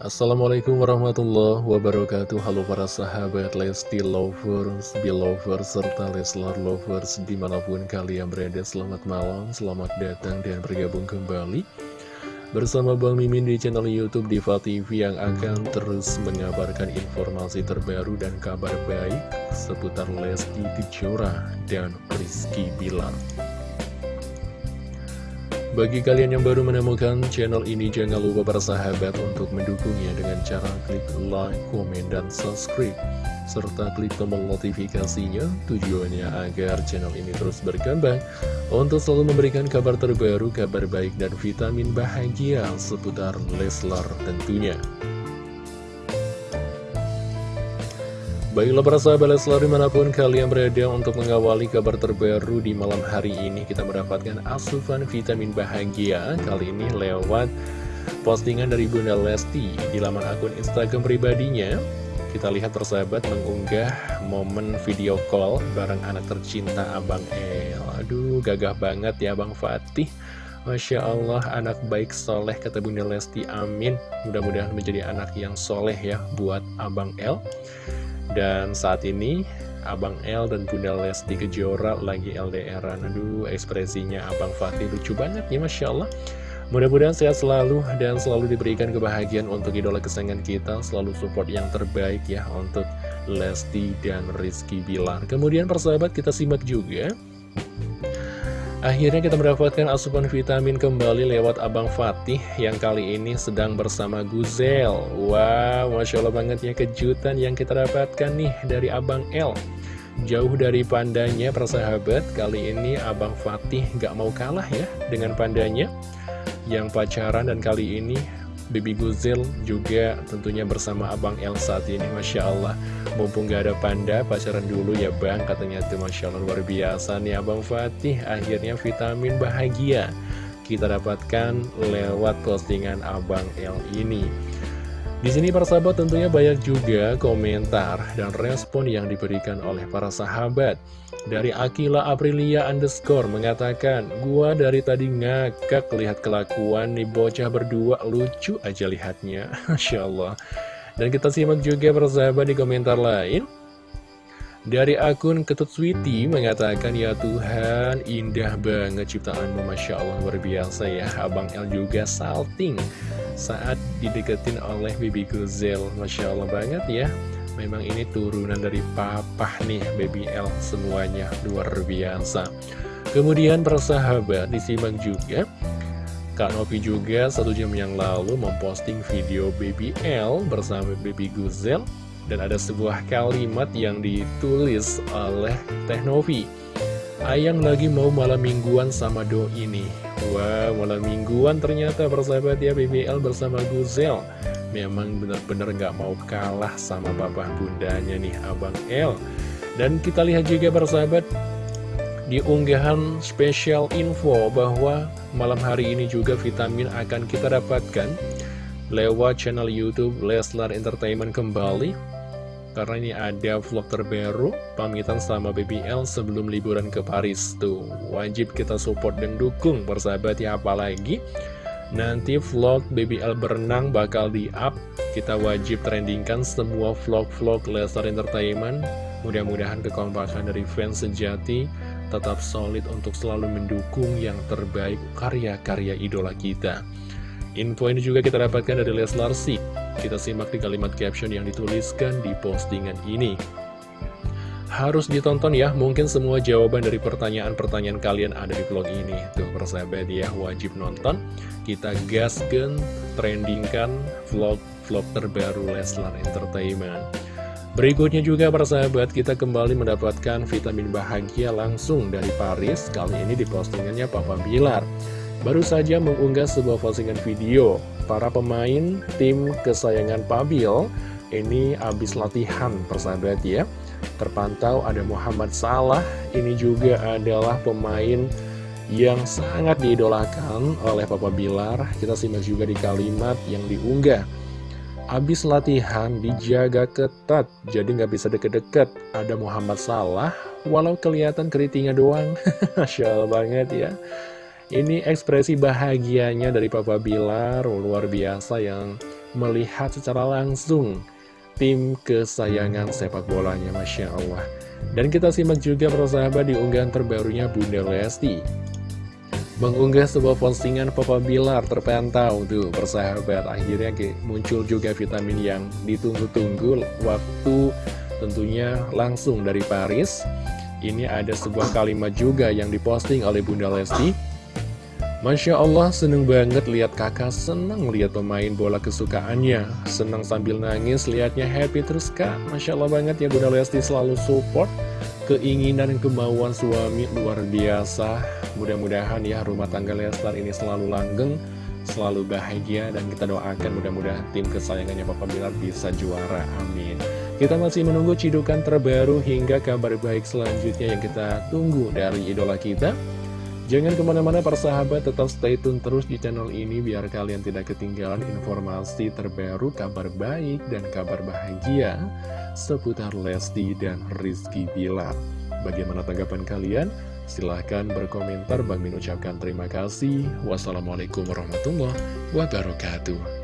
Assalamualaikum warahmatullahi wabarakatuh. Halo para sahabat Lesti Lovers, Belovers, serta Leslar Lovers Di mana pun kalian berada selamat malam Selamat datang dan bergabung kembali Bersama Bang Mimin di channel Youtube Diva TV Yang akan terus mengabarkan informasi terbaru dan kabar baik Seputar Lesti Kejora dan Rizky Bilar bagi kalian yang baru menemukan channel ini, jangan lupa bersahabat untuk mendukungnya dengan cara klik like, komen, dan subscribe. Serta klik tombol notifikasinya, tujuannya agar channel ini terus berkembang untuk selalu memberikan kabar terbaru, kabar baik, dan vitamin bahagia seputar Leslar tentunya. Baiklah para sahabat Leslar di mana pun kalian berada untuk mengawali kabar terbaru di malam hari ini Kita mendapatkan asupan vitamin bahagia Kali ini lewat postingan dari Bunda Lesti di laman akun Instagram pribadinya. Kita lihat persahabat mengunggah momen video call bareng anak tercinta Abang El. Aduh gagah banget ya Bang Fatih. Masya Allah anak baik soleh kata Bunda Lesti. Amin. Mudah-mudahan menjadi anak yang soleh ya buat Abang El dan saat ini Abang L dan Bunda Lesti Kejora lagi LDRan Aduh ekspresinya Abang Fatih lucu banget ya Masya Allah. Mudah-mudahan sehat selalu dan selalu diberikan kebahagiaan untuk idola kesayangan kita Selalu support yang terbaik ya untuk Lesti dan Rizky Bilar. Kemudian persahabat kita simak juga Akhirnya kita mendapatkan asupan vitamin kembali lewat Abang Fatih yang kali ini sedang bersama Guzel. Wow, Masya Allah banget ya kejutan yang kita dapatkan nih dari Abang L. Jauh dari pandanya persahabat, kali ini Abang Fatih gak mau kalah ya dengan pandanya yang pacaran dan kali ini Bibi Guzil juga tentunya bersama Abang El saat ini. Masya Allah Mumpung gak ada panda pacaran dulu ya Bang Katanya tuh. Masya Allah luar biasa nih Abang Fatih. Akhirnya vitamin bahagia Kita dapatkan lewat postingan Abang El ini di sini para sahabat tentunya banyak juga komentar dan respon yang diberikan oleh para sahabat. Dari Akila Aprilia underscore mengatakan, Gua dari tadi ngakak lihat kelakuan nih bocah berdua, lucu aja lihatnya. Masya Allah. Dan kita simak juga para sahabat di komentar lain. Dari akun Ketut Sweety mengatakan, Ya Tuhan, indah banget ciptaanmu, Masya Allah, luar biasa ya. Abang El juga salting saat dideketin oleh Baby Guzel. Masya Allah banget ya. Memang ini turunan dari papa nih, Baby L semuanya, luar biasa. Kemudian persahabat, disimak juga. Kak Novi juga satu jam yang lalu memposting video Baby L bersama Baby Guzel dan ada sebuah kalimat yang ditulis oleh Teh Novi Ayang lagi mau malam mingguan sama Do ini. Wah malam mingguan ternyata bersahabat ya BBL bersama Guzel. Memang benar-benar nggak mau kalah sama bapak bundanya nih Abang L. Dan kita lihat juga bersahabat di unggahan spesial info bahwa malam hari ini juga vitamin akan kita dapatkan lewat channel Youtube Leslar Entertainment kembali karena ini ada vlog terbaru pamitan sama BBL sebelum liburan ke Paris tuh. Wajib kita support dan dukung persahabat ya apalagi nanti vlog BBL berenang bakal di up kita wajib trendingkan semua vlog-vlog Lestar Entertainment. Mudah-mudahan kekompakan dari fans sejati tetap solid untuk selalu mendukung yang terbaik karya-karya idola kita info ini juga kita dapatkan dari Leslar Sik kita simak di kalimat caption yang dituliskan di postingan ini. Harus ditonton ya, mungkin semua jawaban dari pertanyaan-pertanyaan kalian ada di vlog ini. Tuh persahabat ya, wajib nonton. Kita gaskan, trendingkan vlog-vlog terbaru Leslar Entertainment. Berikutnya juga persahabat, kita kembali mendapatkan vitamin bahagia langsung dari Paris. Kali ini di postingannya Papa Bilar. Baru saja mengunggah sebuah postingan video. Para pemain tim kesayangan Pabil ini habis latihan persahabat ya. Terpantau ada Muhammad Salah ini juga adalah pemain yang sangat diidolakan oleh Papa Bilar. Kita simak juga di kalimat yang diunggah. Habis latihan dijaga ketat jadi nggak bisa deket-deket. Ada Muhammad Salah walau kelihatan keritingnya doang. Masya Allah banget ya ini ekspresi bahagianya dari Papa Bilar luar biasa yang melihat secara langsung tim kesayangan sepak bolanya Masya Allah. Dan kita simak juga persahabat di unggahan terbarunya Bunda Lesti. Mengunggah sebuah postingan Papa Bilar terpantau tuh persahabat. Akhirnya muncul juga vitamin yang ditunggu-tunggu waktu tentunya langsung dari Paris. Ini ada sebuah kalimat juga yang diposting oleh Bunda Lesti Masya Allah seneng banget lihat kakak seneng lihat pemain bola kesukaannya. Seneng sambil nangis lihatnya happy terus kak. Masya Allah banget ya Bunda Lesti selalu support. Keinginan dan kemauan suami luar biasa. Mudah-mudahan ya rumah tangga Leslar ini selalu langgeng Selalu bahagia dan kita doakan mudah-mudahan tim kesayangannya Papa Bilar bisa juara. Amin. Kita masih menunggu cidukan terbaru hingga kabar baik selanjutnya yang kita tunggu dari idola kita Jangan ke mana-mana persahabat, tetap stay tune terus di channel ini biar kalian tidak ketinggalan informasi terbaru, kabar baik, dan kabar bahagia seputar Lesti dan Rizky Bilar. Bagaimana tanggapan kalian? Silahkan berkomentar, Bang Min ucapkan terima kasih. Wassalamualaikum warahmatullahi wabarakatuh.